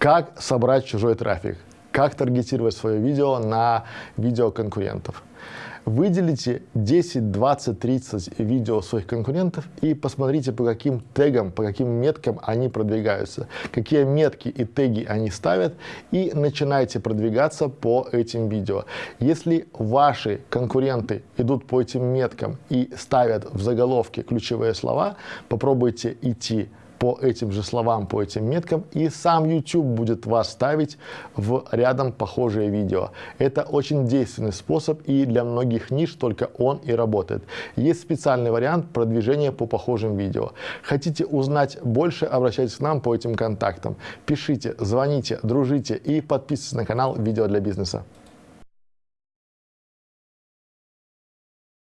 Как собрать чужой трафик? Как таргетировать свое видео на видео конкурентов? Выделите 10, 20, 30 видео своих конкурентов и посмотрите, по каким тегам, по каким меткам они продвигаются, какие метки и теги они ставят, и начинайте продвигаться по этим видео. Если ваши конкуренты идут по этим меткам и ставят в заголовке ключевые слова, попробуйте идти по этим же словам, по этим меткам, и сам YouTube будет вас ставить в рядом похожие видео. Это очень действенный способ, и для многих ниш только он и работает. Есть специальный вариант продвижения по похожим видео. Хотите узнать больше, обращайтесь к нам по этим контактам. Пишите, звоните, дружите и подписывайтесь на канал «Видео для бизнеса».